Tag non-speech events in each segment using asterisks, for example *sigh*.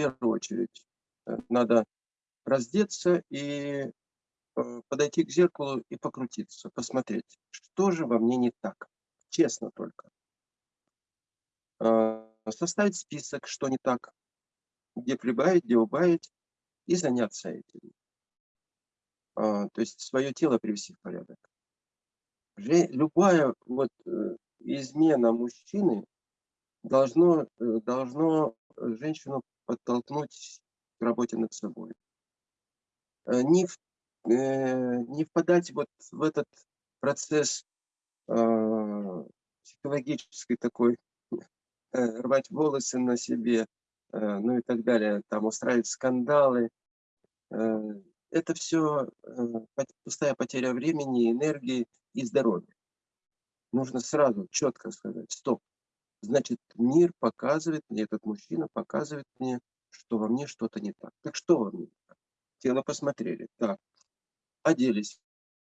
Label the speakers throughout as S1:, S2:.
S1: первую очередь э, надо раздеться и э, подойти к зеркалу и покрутиться, посмотреть, что же во мне не так, честно только. Э, составить список, что не так, где прибавить, где убавить, и заняться этим. То есть свое тело привести в порядок. Любая вот измена мужчины должно, должно женщину подтолкнуть к работе над собой. Э, не, э, не впадать вот в этот процесс *laughs* э, психологический такой, рвать волосы на себе, ну и так далее, там устраивать скандалы. Это все пустая потеря времени, энергии и здоровья. Нужно сразу четко сказать, стоп, Значит, мир показывает мне, этот мужчина показывает мне, что во мне что-то не так. Так что во мне? Тело посмотрели. Так, оделись.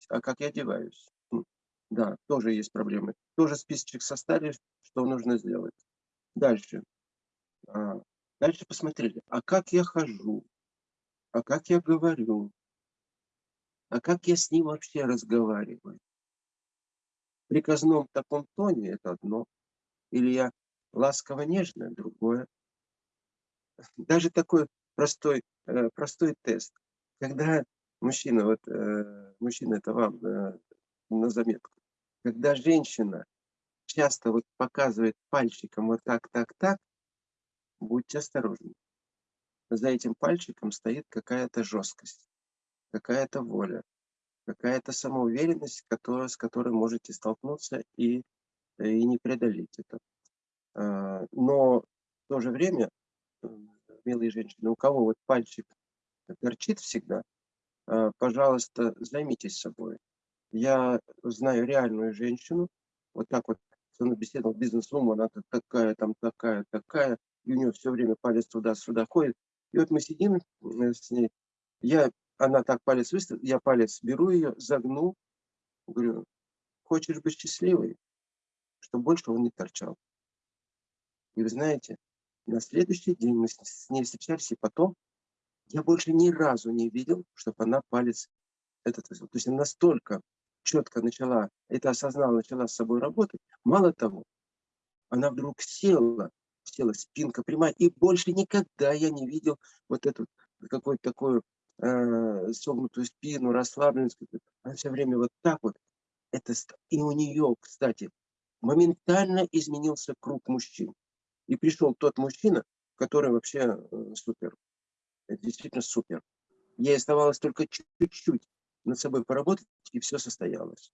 S1: А как я одеваюсь? Хм, да, тоже есть проблемы. Тоже списочек составили, что нужно сделать. Дальше. А, дальше посмотрели. А как я хожу? А как я говорю? А как я с ним вообще разговариваю? В приказном таком тоне это одно. Или я ласково-нежная, другое. Даже такой простой, э, простой тест. Когда мужчина, вот э, мужчина это вам э, на заметку, когда женщина часто вот показывает пальчиком вот так, так, так, будьте осторожны. За этим пальчиком стоит какая-то жесткость, какая-то воля, какая-то самоуверенность, которая, с которой можете столкнуться и и не преодолеть это. А, но в то же время, милые женщины, у кого вот пальчик торчит всегда, а, пожалуйста, займитесь собой. Я знаю реальную женщину, вот так вот, она беседовал бизнес-вумен, она такая, там такая, такая, и у нее все время палец туда-сюда ходит. И вот мы сидим э, с ней, я, она так палец выставила, я палец беру ее, загну, говорю, хочешь быть счастливой? Чтобы больше он не торчал. И вы знаете, на следующий день мы с ней встречались, и потом я больше ни разу не видел, чтобы она палец этот вызвал. То есть она настолько четко начала, это осознала, начала с собой работать. Мало того, она вдруг села, села спинка прямая, и больше никогда я не видел вот эту какую-то такую э, согнутую спину, расслабленность. Она все время вот так вот. Это, и у нее, кстати, моментально изменился круг мужчин. И пришел тот мужчина, который вообще э, супер. Это действительно супер. Ей оставалось только чуть-чуть над собой поработать, и все состоялось.